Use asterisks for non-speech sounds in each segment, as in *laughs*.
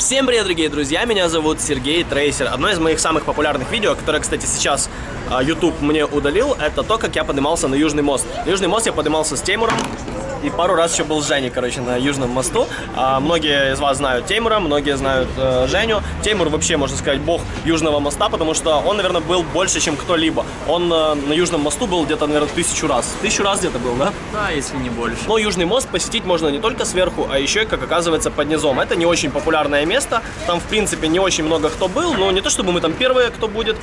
Всем привет, дорогие друзья, меня зовут Сергей Трейсер. Одно из моих самых популярных видео, которое, кстати, сейчас а, YouTube мне удалил, это то, как я поднимался на Южный мост. На Южный мост я поднимался с Теймуром, и пару раз еще был с Женей, короче, на Южном мосту. А, многие из вас знают Теймура, многие знают э, Женю. Теймур вообще, можно сказать, бог Южного моста, потому что он, наверное, был больше, чем кто-либо. Он э, на Южном мосту был где-то, наверное, тысячу раз. Тысячу раз где-то был, да? Да, если не больше. Но Южный мост посетить можно не только сверху, а еще, как оказывается, под низом. Это не очень популярное место. Там, в принципе, не очень много кто был. Но не то, чтобы мы там первые, кто будет.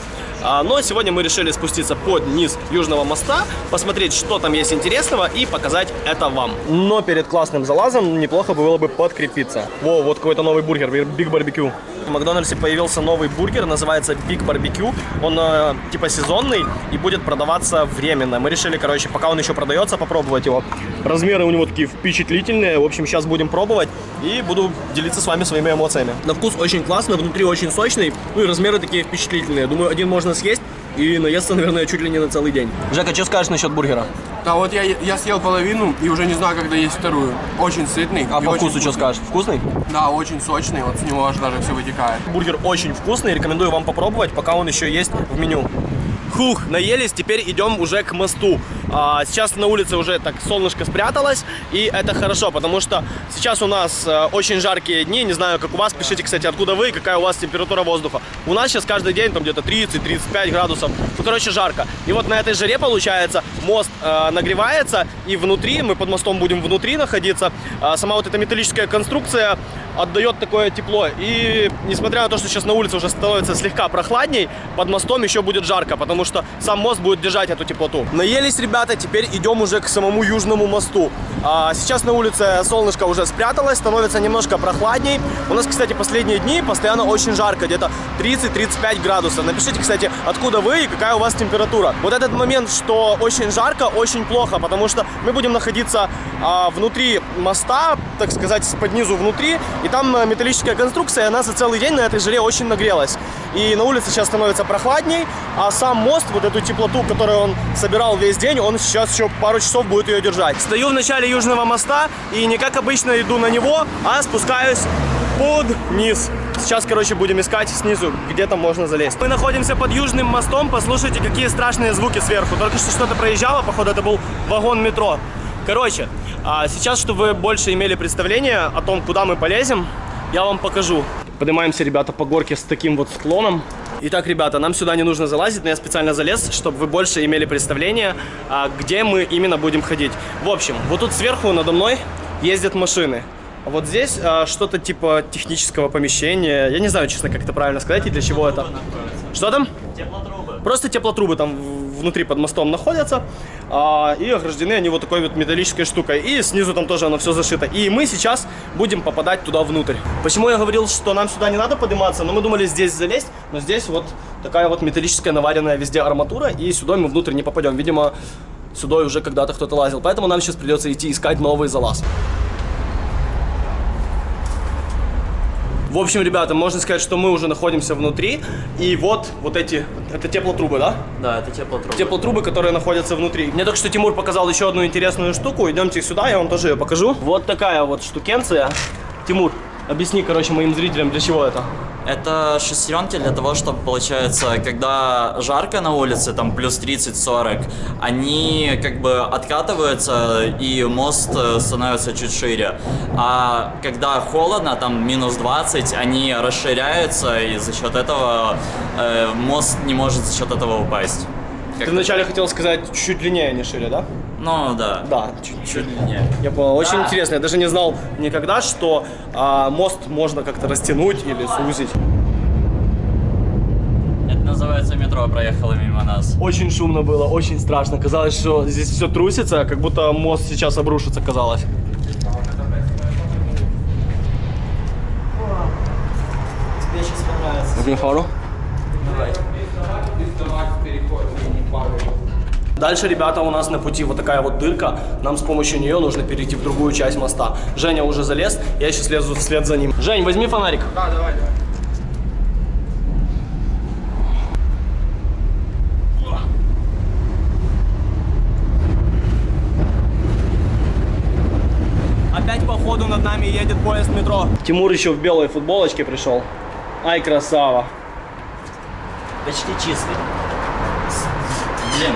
А, но сегодня мы решили спуститься под низ Южного моста, посмотреть, что там есть интересного и показать это вам. Но перед классным залазом неплохо было бы подкрепиться. Во, вот какой-то новый бургер, Big Barbecue. В Макдональдсе появился новый бургер, называется Big Barbecue. Он э, типа сезонный и будет продаваться временно. Мы решили, короче, пока он еще продается, попробовать его. Размеры у него такие впечатлительные. В общем, сейчас будем пробовать и буду делиться с вами своими эмоциями. На вкус очень классно, внутри очень сочный. Ну и размеры такие впечатлительные. Думаю, один можно съесть и наесться, наверное, чуть ли не на целый день. Жека, что скажешь насчет бургера? Да, вот я, я съел половину и уже не знаю, когда есть вторую. Очень сытный. А по вкусу что скажешь? Вкусный? Да, очень сочный, вот с него аж даже все вытекает. Бургер очень вкусный, рекомендую вам попробовать, пока он еще есть в меню. Хух, наелись, теперь идем уже к мосту. А, сейчас на улице уже так солнышко спряталось, и это хорошо, потому что сейчас у нас э, очень жаркие дни, не знаю, как у вас, пишите, кстати, откуда вы, какая у вас температура воздуха. У нас сейчас каждый день там где-то 30-35 градусов, ну, короче, жарко. И вот на этой жаре, получается, мост э, нагревается, и внутри, мы под мостом будем внутри находиться, а сама вот эта металлическая конструкция отдает такое тепло. И несмотря на то, что сейчас на улице уже становится слегка прохладней, под мостом еще будет жарко, потому что сам мост будет держать эту теплоту. Наелись, ребята, теперь идем уже к самому Южному мосту. А сейчас на улице солнышко уже спряталось, становится немножко прохладней. У нас, кстати, последние дни постоянно очень жарко, где-то 30-35 градусов. Напишите, кстати, откуда вы и какая у вас температура. Вот этот момент, что очень жарко, очень плохо, потому что мы будем находиться а, внутри моста, так сказать, под низу внутри, и там э, металлическая конструкция, и она за целый день на этой жаре очень нагрелась. И на улице сейчас становится прохладней, а сам мост, вот эту теплоту, которую он собирал весь день, он сейчас еще пару часов будет ее держать. Стою в начале Южного моста и не как обычно иду на него, а спускаюсь под низ. Сейчас, короче, будем искать снизу, где там можно залезть. Мы находимся под Южным мостом, послушайте, какие страшные звуки сверху. Только что что-то проезжало, походу, это был вагон метро. Короче, а сейчас, чтобы вы больше имели представление о том, куда мы полезем, я вам покажу. Поднимаемся, ребята, по горке с таким вот склоном. Итак, ребята, нам сюда не нужно залазить, но я специально залез, чтобы вы больше имели представление, а, где мы именно будем ходить. В общем, вот тут сверху надо мной ездят машины. А вот здесь а, что-то типа технического помещения. Я не знаю, честно, как это правильно сказать и для чего это. Что там? Теплотрубы. Просто теплотрубы там внутри под мостом находятся. а, и ограждены они вот такой вот металлической штукой. И снизу там тоже оно все зашито. И мы сейчас будем попадать туда внутрь. Почему я говорил, что нам сюда не надо подниматься? Но мы думали здесь залезть. Но здесь вот такая вот металлическая наваренная везде арматура. И сюда мы внутрь не попадем. Видимо, сюда уже когда-то кто-то лазил. Поэтому нам сейчас придется идти искать новый залаз. В общем, ребята, можно сказать, что мы уже находимся внутри. И вот, вот эти, это теплотрубы, да? Да, это теплотрубы. теплотрубы, которые находятся внутри. Мне только что Тимур показал еще одну интересную штуку. Идемте сюда, я вам тоже ее покажу. Вот такая вот штукенция. Тимур, объясни, короче, моим зрителям, для чего это. Это шестеренки для того, чтобы, получается, когда жарко на улице, там плюс 30-40, они как бы откатываются, и мост э, становится чуть шире. А когда холодно, там минус 20, они расширяются, и за счет этого э, мост не может за счет этого упасть. Как- Ты вначале хотел сказать чуть длиннее, не шире, да? Ну, да. Да, чуть-чуть. Чуть длиннее. Я понял. Очень интересно. Я даже не знал никогда, что а, мост можно как-то растянуть или сузить. Это называется метро проехало мимо нас. Очень шумно было, очень страшно. Казалось, что здесь все трусится, как будто мост сейчас обрушится, казалось. Тебе сейчас понравится. Возьми фару. Дальше, ребята, у нас на пути вот такая вот дырка. Нам с помощью нее нужно перейти в другую часть моста. Женя уже залез, я сейчас лезу вслед за ним. Жень, возьми фонарик. Да, давай, давай. Опять по ходу над нами едет поезд метро. Тимур еще в белой футболочке пришел. Ай, красава. Почти чистый. Блин,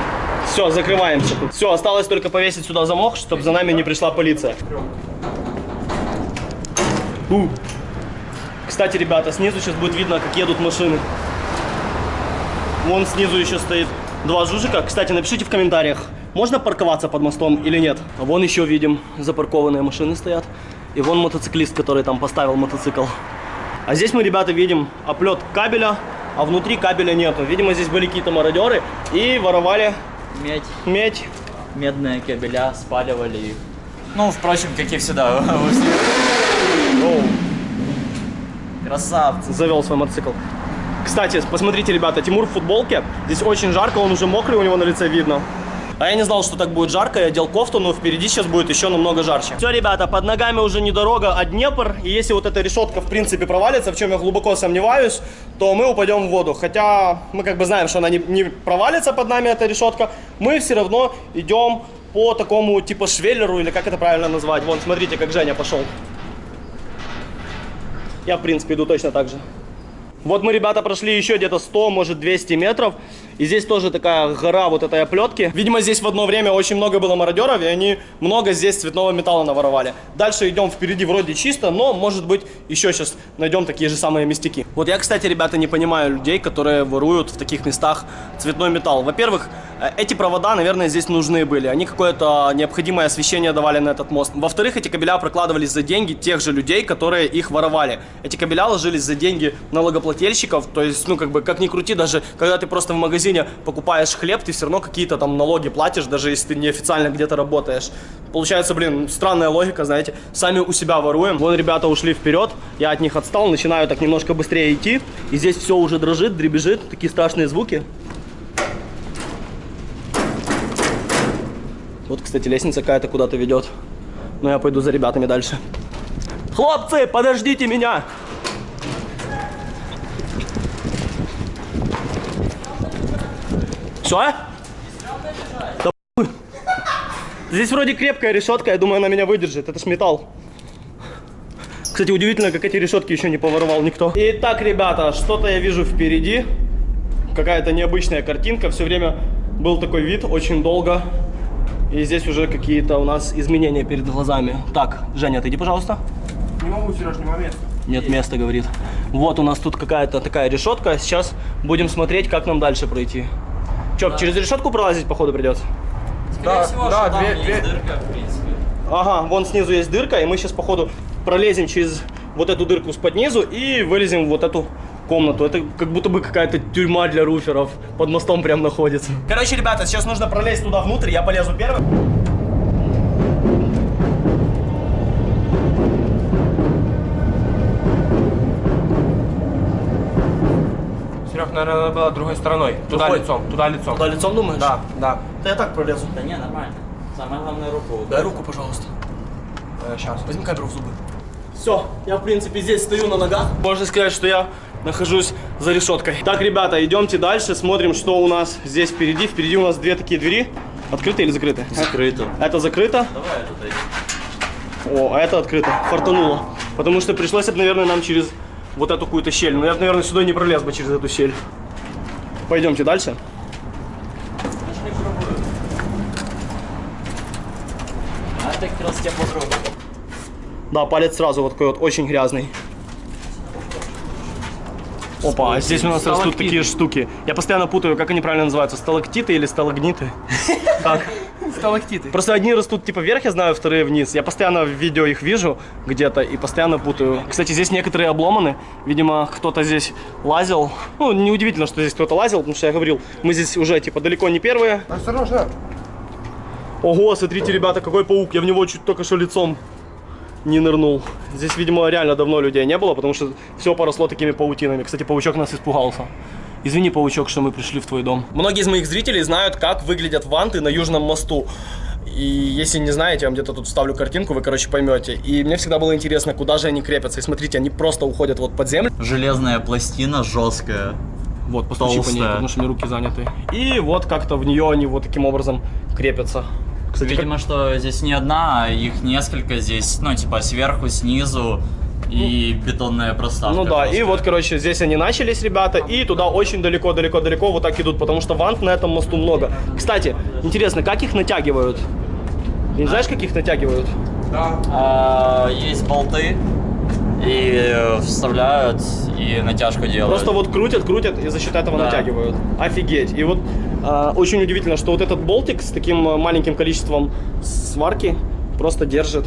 Все, закрываемся. Все, осталось только повесить сюда замок, чтобы за нами не пришла полиция. У. Кстати, ребята, снизу сейчас будет видно, как едут машины. Вон снизу еще стоит два жужика. Кстати, напишите в комментариях, можно парковаться под мостом или нет. А вон еще видим, запаркованные машины стоят. И вон мотоциклист, который там поставил мотоцикл. А здесь мы, ребята, видим оплет кабеля, а внутри кабеля нету. Видимо, здесь были какие-то мародеры и воровали медь, медь. медные кабеля, спаливали их. Ну, впрочем, как и всегда. Красавцы. завел свой мотоцикл. Кстати, посмотрите, ребята, Тимур в футболке. Здесь очень жарко, он уже мокрый, у него на лице видно. А я не знал, что так будет жарко, я одел кофту, но впереди сейчас будет еще намного жарче. Все, ребята, под ногами уже не дорога, а Днепр. И если вот эта решетка, в принципе, провалится, в чем я глубоко сомневаюсь, то мы упадем в воду. Хотя мы как бы знаем, что она не, не провалится под нами, эта решетка. Мы все равно идем по такому типа швеллеру, или как это правильно назвать. Вон, смотрите, как Женя пошел. Я, в принципе, иду точно так же. Вот мы, ребята, прошли еще где-то 100, может 200 метров. И здесь тоже такая гора вот этой оплетки. Видимо, здесь в одно время очень много было мародеров, и они много здесь цветного металла наворовали. Дальше идем впереди вроде чисто, но, может быть, еще сейчас найдем такие же самые мистики. Вот я, кстати, ребята, не понимаю людей, которые воруют в таких местах цветной металл. Во-первых, э, эти провода, наверное, здесь нужны были. Они какое-то необходимое освещение давали на этот мост. Во-вторых, эти кабеля прокладывались за деньги тех же людей, которые их воровали. Эти кабеля ложились за деньги налогоплательщиков. То есть, ну, как бы, как ни крути, даже когда ты просто в магазине покупаешь хлеб, ты все равно какие-то там налоги платишь, даже если ты неофициально где-то работаешь. Получается, блин, странная логика, знаете. Сами у себя воруем. Вон ребята ушли вперед, я от них отстал, начинаю так немножко быстрее идти. И здесь все уже дрожит, дребезжит, такие страшные звуки. Вот, кстати, лестница какая-то куда-то ведет. Но я пойду за ребятами дальше. Хлопцы, подождите меня! Все? Да хуй. Здесь вроде крепкая решетка, я думаю, она меня выдержит. Это ж металл. Кстати, удивительно, как эти решетки еще не поворовал никто. Итак, ребята, что-то я вижу впереди. Какая-то необычная картинка. Все время был такой вид, очень долго. И здесь уже какие-то у нас изменения перед глазами. Так, Женя, отойди, пожалуйста. Не могу, Сереж, не момент. Нет места, говорит. Вот у нас тут какая-то такая решетка. Сейчас будем смотреть, как нам дальше пройти. Че, через решетку пролазить, походу, придется? Скорее Да, всего, да, что там две- есть две- дырка, в принципе. Ага, вон снизу есть дырка, и мы сейчас, походу, пролезем через вот эту дырку с под низу и вылезем в вот эту комнату. Это как будто бы какая-то тюрьма для руферов. Под мостом прям находится. Короче, ребята, сейчас нужно пролезть туда внутрь. Я полезу первым. Серег, наверное, надо было другой стороной. Туда Другой? лицом, туда лицом. Туда лицом думаешь? Да, да. Да я так пролезу. Да не, нормально. Самое главное руку. Дай руку, пожалуйста. сейчас. Возьми камеру в зубы. Все, я в принципе здесь стою на ногах. Можно сказать, что я нахожусь за решеткой. Так, ребята, идемте дальше, смотрим, что у нас здесь впереди. Впереди у нас две такие двери. Открыты или закрыты? Закрыто. Это закрыто. Давай это дойдем. О, а это открыто. Фартануло. Потому что пришлось, бы, наверное, нам через вот эту какую-то щель. Но я, наверное, сюда не пролез бы через эту щель. Пойдемте дальше. Да, палец сразу вот такой вот очень грязный. Опа, а здесь у нас растут такие штуки. Я постоянно путаю, как они правильно называются, сталактиты или сталагниты. *laughs* Так. Сталактиты. Просто одни растут типа вверх, я знаю, вторые вниз. Я постоянно в видео их вижу где-то и постоянно путаю. Кстати, здесь некоторые обломаны. Видимо, кто-то здесь лазил. Ну, неудивительно, что здесь кто-то лазил, потому что я говорил, мы здесь уже типа далеко не первые. Осторожно. Ого, смотрите, ребята, какой паук. Я в него чуть только что лицом не нырнул. Здесь, видимо, реально давно людей не было, потому что все поросло такими паутинами. Кстати, паучок нас испугался. Извини, паучок, что мы пришли в твой дом. Многие из моих зрителей знают, как выглядят ванты на Южном мосту. И если не знаете, я вам где-то тут вставлю картинку, вы, короче, поймете. И мне всегда было интересно, куда же они крепятся. И смотрите, они просто уходят вот под землю. Железная пластина жесткая. Вот, постучи по ней, Толстая. потому что меня руки заняты. И вот как-то в нее они вот таким образом крепятся. Кстати, Видимо, что здесь не одна, а их несколько здесь, ну, типа, сверху, снизу и бетонная проставка. Ну да, и жесткая. вот, короче, здесь они начались, ребята, и туда очень далеко-далеко-далеко вот так идут, потому что вант на этом мосту много. Кстати, интересно, как их натягивают? Ты не знаешь, как их натягивают? А, есть болты, и э, вставляют, и натяжку делают. Просто вот крутят, крутят и за счет этого Да. натягивают. Офигеть. И вот а, очень удивительно, что вот этот болтик с таким а, маленьким количеством сварки просто держит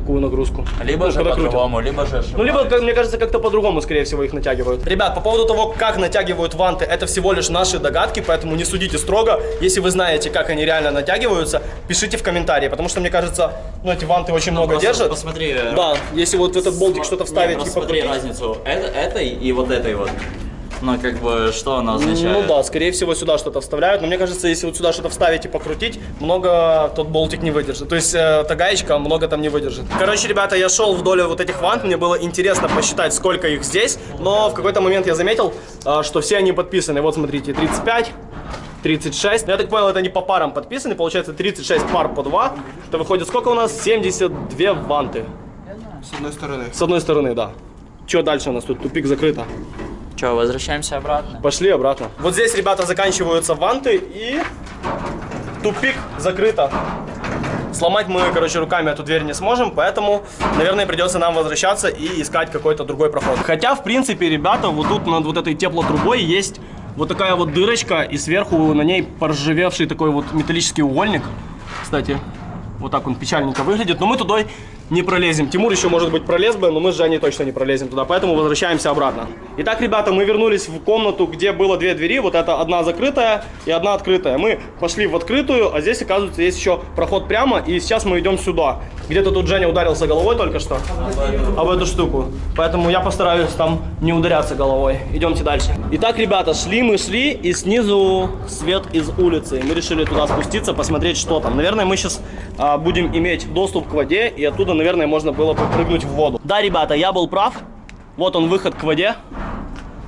такую нагрузку. Либо Ну, же по-другому, либо же Ну, либо, как мне кажется, как-то по-другому, скорее всего, их натягивают. Ребят, по поводу того, как натягивают ванты, это всего лишь наши догадки, поэтому не судите строго. Если вы знаете, как они реально натягиваются, пишите в комментарии, потому что, мне кажется, ну, эти ванты очень много Просто держат. Посмотри. э, Да, если вот в этот болтик что-то Не, вставить просто и смотри покрутить. разницу это- этой и вот этой вот. Ну, как бы, что она означает? Ну да, скорее всего сюда что-то вставляют, но мне кажется, если вот сюда что-то вставить и покрутить, много тот болтик не выдержит. То есть э, та гаечка много там не выдержит. Короче, ребята, я шел вдоль вот этих вант, мне было интересно посчитать, сколько их здесь, но в какой-то момент я заметил, э, что все они подписаны. Вот смотрите, 35, 36. Ну, Я так понял, это не по парам подписаны, получается 36 пар по 2. Это выходит сколько у нас? 72 ванты. С одной стороны. С одной стороны, да. Что дальше у нас тут? Тупик закрыто. Че, возвращаемся обратно? Пошли обратно. Вот здесь, ребята, заканчиваются ванты и тупик закрыто. Сломать мы, короче, руками эту дверь не сможем, поэтому, наверное, придется нам возвращаться и искать какой-то другой проход. Хотя, в принципе, ребята, вот тут над вот этой теплотрубой есть вот такая вот дырочка, и сверху на ней поржавевший такой вот металлический угольник. Кстати, вот так он печальненько выглядит, но мы туда не пролезем. Тимур еще, может быть, пролез бы, но мы с Жаней точно не пролезем туда, поэтому возвращаемся обратно. Итак, ребята, мы вернулись в комнату, где было две двери, вот это одна закрытая и одна открытая. Мы пошли в открытую, а здесь, оказывается, есть еще проход прямо, и сейчас мы идем сюда. Где-то тут Женя ударился головой только что об эту штуку, поэтому я постараюсь там не ударяться головой. Идемте дальше. Итак, ребята, шли мы, шли, и снизу свет из улицы. Мы решили туда спуститься, посмотреть, что там. Наверное, мы сейчас а, будем иметь доступ к воде, и оттуда, наверное, можно было бы прыгнуть в воду. Да, ребята, я был прав. Вот он, выход к воде.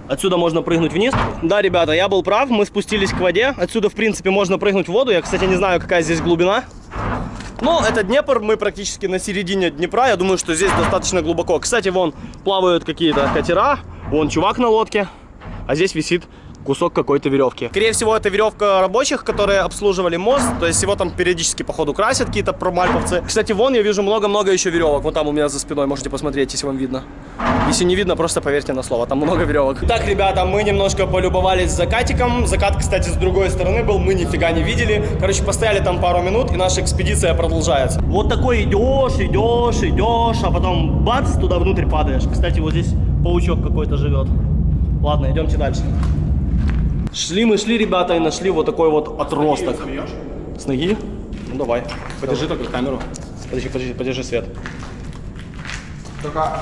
Отсюда можно прыгнуть вниз. Да, ребята, я был прав, мы спустились к воде. Отсюда, в принципе, можно прыгнуть в воду. Я, кстати, не знаю, какая здесь глубина. Но это Днепр, мы практически на середине Днепра. Я думаю, что здесь достаточно глубоко. Кстати, вон плавают какие-то катера. Вон чувак на лодке. А здесь висит кусок какой-то веревки. Скорее всего, это веревка рабочих, которые обслуживали мост. То есть его там периодически, походу, красят какие-то промальповцы. Кстати, вон я вижу много-много еще веревок. Вот там у меня за спиной, можете посмотреть, если вам видно. Если не видно, просто поверьте на слово, там много веревок. Так, ребята, мы немножко полюбовались закатиком. Закат, кстати, с другой стороны был, мы нифига не видели. Короче, постояли там пару минут, и наша экспедиция продолжается. Вот такой идешь, идешь, идешь, а потом бац, туда внутрь падаешь. Кстати, вот здесь паучок какой-то живет. Ладно, идемте дальше. Шли мы, шли, ребята, и нашли вот такой вот отросток. С ноги? Ну давай. Подержи только камеру. Подожди, подожди, подержи свет. Только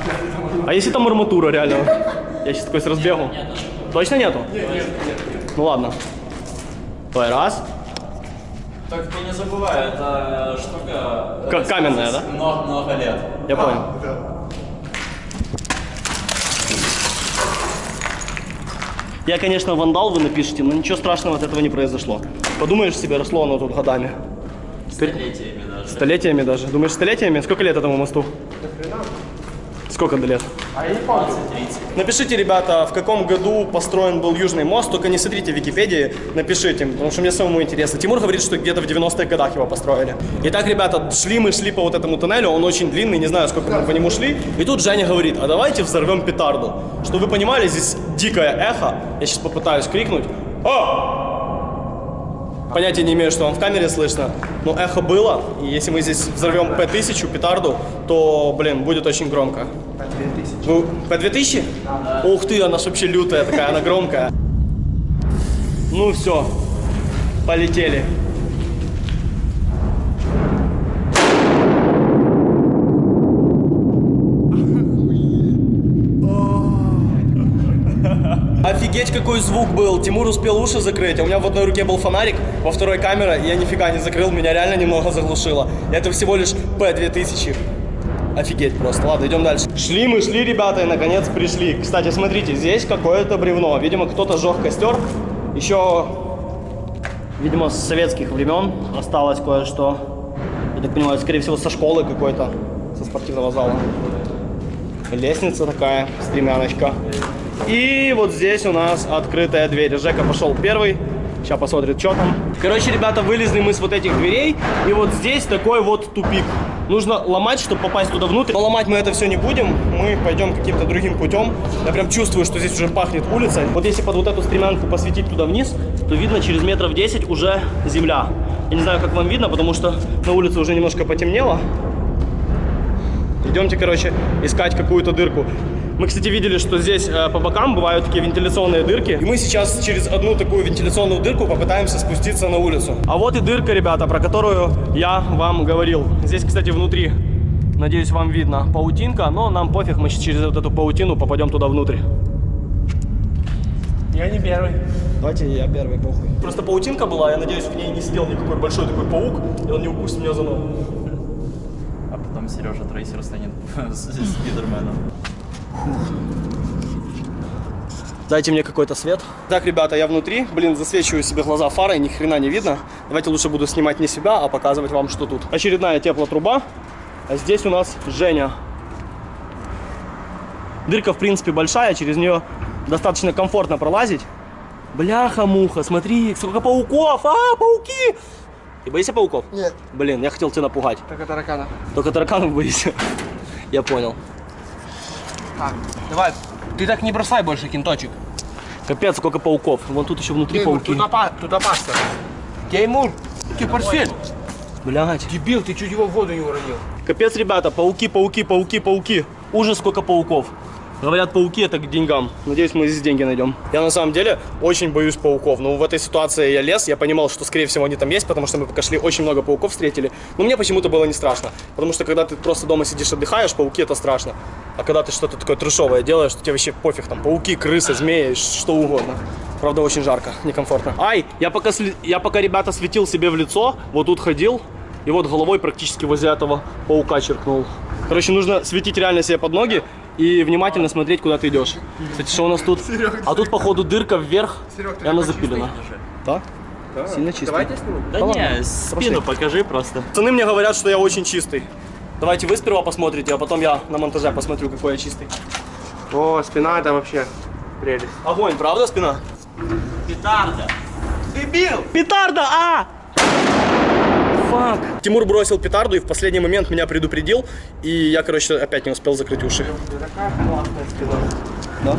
А если там арматура, реально? *laughs* Я сейчас такой с разбегу. Точно нету? Нет, нет, Ну ладно. Давай, раз. Так ты не забывай, это штука... Как каменная, да? Много-много лет. Я понял. Я, конечно, вандал, вы напишите, но ничего страшного от этого не произошло. Подумаешь себе, росло оно тут годами. Столетиями даже. Столетиями даже. Думаешь, столетиями? Сколько лет этому мосту? Сколько до лет? А я не помню. 30. Напишите, ребята, в каком году построен был Южный мост, только не смотрите в Википедии, напишите, потому что мне самому интересно. Тимур говорит, что где-то в 90-х годах его построили. Итак, ребята, шли мы, шли по вот этому туннелю, он очень длинный, не знаю, сколько мы по нему шли. И тут Женя говорит, а давайте взорвем петарду. Чтобы вы понимали, здесь дикое эхо. Я сейчас попытаюсь крикнуть. О! Понятия не имею, что вам в камере слышно, но эхо было, и если мы здесь взорвем П-1000, петарду, то, блин, будет очень громко. Ну, П-2000? Ух ты, она вообще лютая такая, она громкая. Ну все, полетели. Офигеть, какой звук был. Тимур успел уши закрыть. А у меня в одной руке был фонарик, во второй камера, и я нифига не закрыл, меня реально немного заглушило. Это всего лишь П-2000. Офигеть просто. Ладно, идем дальше. Шли мы, шли, ребята, и наконец пришли. Кстати, смотрите, здесь какое-то бревно. Видимо, кто-то сжег костер. Еще, видимо, с советских времен осталось кое-что. Я так понимаю, скорее всего, со школы какой-то, со спортивного зала. Лестница такая, стремяночка. И вот здесь у нас открытая дверь. Жека пошел первый. Сейчас посмотрит, что там. Короче, ребята, вылезли мы с вот этих дверей. И вот здесь такой вот тупик. Нужно ломать, чтобы попасть туда внутрь. Но ломать мы это все не будем. Мы пойдем каким-то другим путем. Я прям чувствую, что здесь уже пахнет улица. Вот если под вот эту стремянку посветить туда вниз, то видно через метров 10 уже земля. Я не знаю, как вам видно, потому что на улице уже немножко потемнело. Идемте, короче, искать какую-то дырку. Мы, кстати, видели, что здесь э, по бокам бывают такие вентиляционные дырки. И мы сейчас через одну такую вентиляционную дырку попытаемся спуститься на улицу. А вот и дырка, ребята, про которую я вам говорил. Здесь, кстати, внутри, надеюсь, вам видно, паутинка. Но нам пофиг, мы сейчас через вот эту паутину попадем туда внутрь. Я не первый. Давайте я первый, похуй. Просто паутинка была, я надеюсь, в ней не сидел никакой большой такой паук, и он не укусит меня за ногу. А потом Сережа Трейсер станет *laughs* Спидерменом. Дайте мне какой-то свет. Так, ребята, я внутри. Блин, засвечиваю себе глаза фарой, ни хрена не видно. Давайте лучше буду снимать не себя, а показывать вам, что тут. Очередная теплотруба. А здесь у нас Женя. Дырка, в принципе, большая, через нее достаточно комфортно пролазить. Бляха-муха, смотри, сколько пауков! А, пауки! Ты боишься пауков? Нет. Блин, я хотел тебя напугать. Только таракана. Только тараканов боишься. *laughs* Я понял. Так, давай. Ты так не бросай больше кинточек. Капец, сколько пауков. Вон тут еще внутри Тимур, пауки. тут, опа- тут опасно. Теймур, ты портфель. Блядь. Дебил, ты чуть его в воду не уронил. Капец, ребята, пауки, пауки, пауки, пауки. Ужас, сколько пауков. Говорят, пауки это к деньгам. Надеюсь, мы здесь деньги найдем. Я на самом деле очень боюсь пауков. Но в этой ситуации я лез, я понимал, что скорее всего они там есть, потому что мы пока шли, очень много пауков встретили. Но мне почему-то было не страшно. Потому что когда ты просто дома сидишь, отдыхаешь, пауки это страшно. А когда ты что-то такое трешовое делаешь, то тебе вообще пофиг. Там пауки, крысы, змеи, что угодно. Правда, очень жарко, некомфортно. Ай, я пока, я пока, ребята, светил себе в лицо, вот тут ходил, и вот головой практически возле этого паука черкнул. Короче, нужно светить реально себе под ноги и внимательно смотреть, куда ты идешь. Кстати, что у нас тут? А тут, походу, дырка вверх, Серег, и она запилена. Да? Сильно чисто. Давайте сниму. Да ладно, не, спину покажи просто. Пацаны мне говорят, что я очень чистый. Давайте вы сперва посмотрите, а потом я на монтаже посмотрю, какой я чистый. О, спина это вообще прелесть. Огонь, правда, спина? Петарда. Дебил! Петарда, а! Фак. Тимур бросил петарду и в последний момент меня предупредил, и я, короче, опять не успел закрыть уши. Да.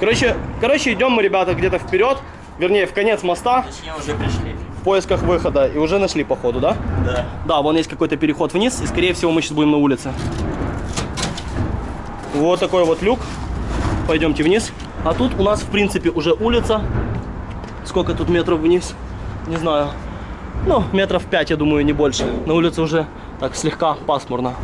Короче, короче, идем мы, ребята, где-то вперед, вернее, в конец моста, Точнее, уже пришли. в поисках выхода, и уже нашли, походу, да? Да. Да, вон есть какой-то переход вниз, и, скорее всего, мы сейчас будем на улице. Вот такой вот люк. Пойдемте вниз. А тут у нас, в принципе, уже улица. Сколько тут метров вниз? Не знаю. Ну, метров пять, я думаю, не больше. На улице уже так слегка пасмурно.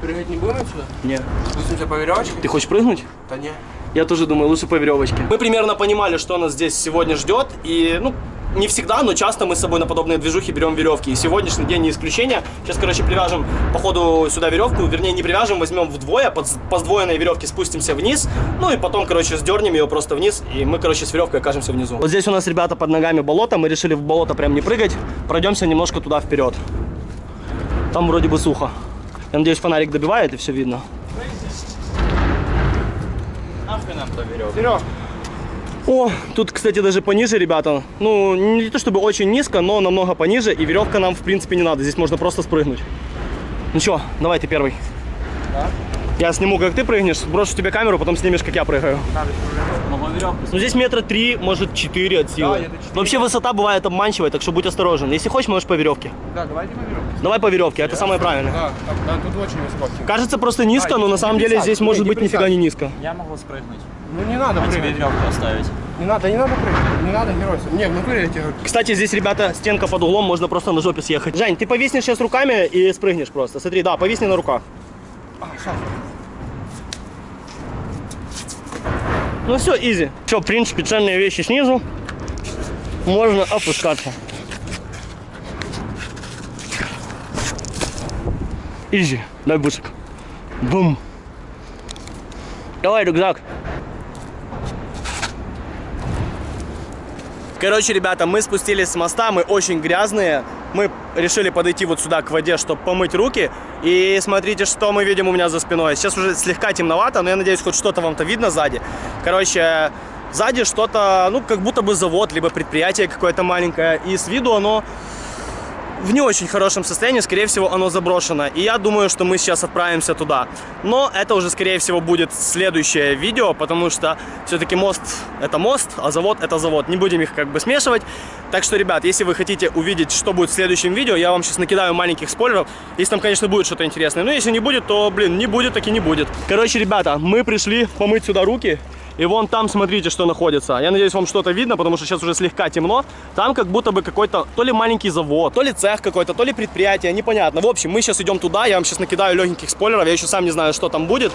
Прыгать не будем отсюда? Не. Спустимся по веревочке? Ты хочешь прыгнуть? Да не. Я тоже думаю, лучше по веревочке. Мы примерно понимали, что нас здесь сегодня ждет. И, ну, не всегда, но часто мы с собой на подобные движухи берем веревки. И сегодняшний день не исключение. Сейчас, короче, привяжем, походу, сюда веревку. Вернее, не привяжем, возьмем вдвое, под, по сдвоенной веревке спустимся вниз. Ну и потом, короче, сдернем ее просто вниз. И мы, короче, с веревкой окажемся внизу. Вот здесь у нас, ребята, под ногами болото. Мы решили в болото прям не прыгать. Пройдемся немножко туда вперед. Там вроде бы сухо. Я надеюсь, фонарик добивает и все видно. Нахуй нам то веревка. О, тут, кстати, даже пониже, ребята. Ну, не то чтобы очень низко, но намного пониже. И веревка нам, в принципе, не надо. Здесь можно просто спрыгнуть. Ну что, давай ты первый. Я сниму, как ты прыгнешь, брошу тебе камеру, потом снимешь, как я прыгаю. Веревку. Ну, здесь метра три, может, четыре от силы. Да. Вообще высота бывает обманчивая, так что будь осторожен. Если хочешь, можешь по веревке. да, давайте по веревке. Давай по веревке, это самое правильное. Да, да, тут очень высоко. Кажется просто низко, А, но на самом деле здесь может быть нифига не низко. Я могу спрыгнуть. Ну не надо А тебе прыгать. веревку оставить. Не надо, не надо прыгать. Не надо геройство. Не, в натуре я тебе. Кстати, здесь, ребята, стенка под углом, можно просто на жопе съехать. Жень, ты повиснешь сейчас руками и спрыгнешь просто. Смотри, да, повисни на руках. А, сейчас. Ну все, изи. Все, в принципе, ценные вещи снизу. Можно опускаться. Изи. Дай бусик. Бум. Давай рюкзак. Короче, ребята, мы спустились с моста, мы очень грязные. Мы решили подойти вот сюда к воде, чтобы помыть руки. И смотрите, что мы видим у меня за спиной. Сейчас уже слегка темновато, но я надеюсь, хоть что-то вам-то видно сзади. Короче, сзади что-то, ну, как будто бы завод, либо предприятие какое-то маленькое. И с виду оно в не очень хорошем состоянии, скорее всего, оно заброшено. И я думаю, что мы сейчас отправимся туда. Но это уже, скорее всего, будет следующее видео, потому что все-таки мост – это мост, а завод – это завод. Не будем их как бы смешивать. Так что, ребят, если вы хотите увидеть, что будет в следующем видео, я вам сейчас накидаю маленьких спойлеров. Если там, конечно, будет что-то интересное. Но если не будет, то, блин, не будет, так и не будет. Короче, ребята, мы пришли помыть сюда руки. И вон там, смотрите, что находится. Я надеюсь, вам что-то видно, потому что сейчас уже слегка темно. Там как будто бы какой-то то ли маленький завод, то ли цех какой-то, то ли предприятие, непонятно. В общем, мы сейчас идем туда, я вам сейчас накидаю легеньких спойлеров, я еще сам не знаю, что там будет.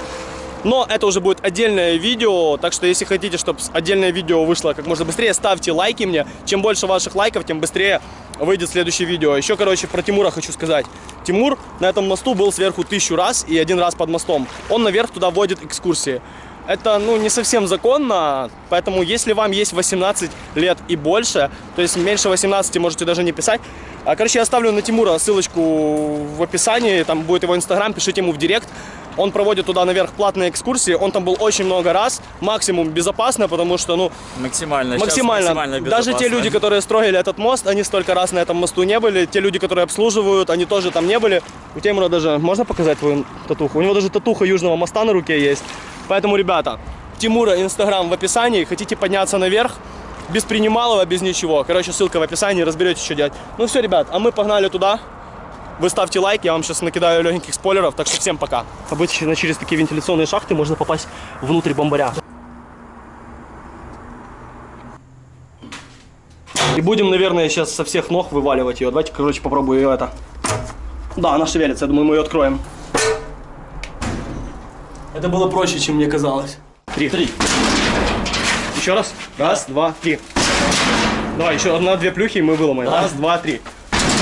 Но это уже будет отдельное видео, так что если хотите, чтобы отдельное видео вышло как можно быстрее, ставьте лайки мне. Чем больше ваших лайков, тем быстрее выйдет следующее видео. Еще, короче, про Тимура хочу сказать. Тимур на этом мосту был сверху тысячу раз и один раз под мостом. Он наверх туда водит экскурсии. Это, ну, не совсем законно, поэтому если вам есть 18 лет и больше, то есть меньше 18 можете даже не писать. А, Короче, я оставлю на Тимура ссылочку в описании, там будет его инстаграм, пишите ему в директ. Он проводит туда наверх платные экскурсии, он там был очень много раз, максимум безопасно, потому что, ну, Максимально. максимально. максимально Даже те люди, которые строили этот мост, они столько раз на этом мосту не были. Те люди, которые обслуживают, они тоже там не были. У Тимура даже, можно показать твою татуху? У него даже татуха Южного моста на руке есть. Поэтому, ребята, Тимура инстаграм в описании. Хотите подняться наверх? Без принималова, без ничего. Короче, ссылка в описании, разберетесь, что делать. Ну все, ребят, а мы погнали туда. Вы ставьте лайк, я вам сейчас накидаю легеньких спойлеров, так что всем пока. Обычно через такие вентиляционные шахты можно попасть внутрь бомбаря. И будем, наверное, сейчас со всех ног вываливать ее. Давайте, короче, попробую ее это. Да, она шевелится, я думаю, мы ее откроем. Это было проще, чем мне казалось. Три. Три. Еще раз. Раз, два, три. Давай, еще одна-две плюхи, и мы выломаем. Раз, два, три.